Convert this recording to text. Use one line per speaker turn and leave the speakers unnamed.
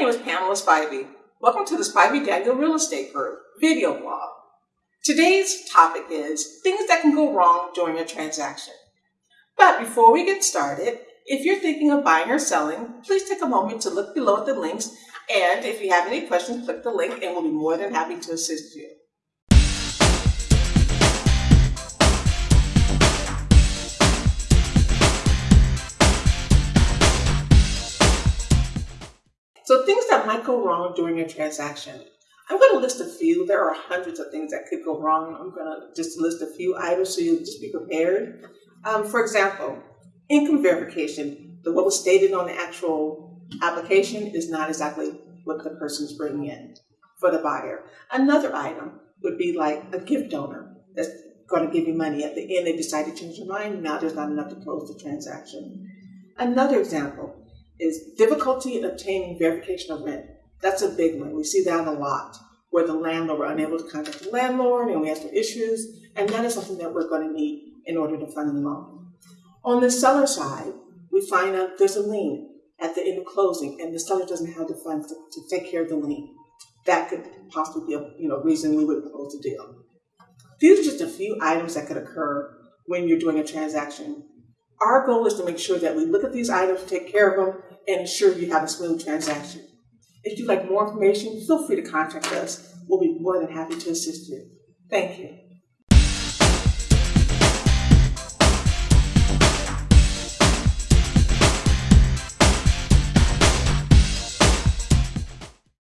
name is Pamela Spivey. Welcome to the Spivey Daniel Real Estate Group video blog. Today's topic is things that can go wrong during a transaction. But before we get started, if you're thinking of buying or selling, please take a moment to look below at the links. And if you have any questions, click the link and we'll be more than happy to assist you. So things that might go wrong during a transaction. I'm going to list a few. There are hundreds of things that could go wrong. I'm going to just list a few items so you'll just be prepared. Um, for example, income verification. The, what was stated on the actual application is not exactly what the person's bringing in for the buyer. Another item would be like a gift donor that's going to give you money. At the end, they decide to change their mind. Now there's not enough to close the transaction. Another example is difficulty in obtaining verification of rent. That's a big one. We see that a lot, where the landlord, we're unable to contact the landlord and we have some issues, and that is something that we're going to need in order to fund the loan. On the seller side, we find out there's a lien at the end of closing, and the seller doesn't have the funds to, to take care of the lien. That could possibly be a you know, reason we would close the deal. These are just a few items that could occur when you're doing a transaction. Our goal is to make sure that we look at these items, take care of them, and ensure you have a smooth transaction. If you'd like more information, feel free to contact us. We'll be more than happy to assist you. Thank you.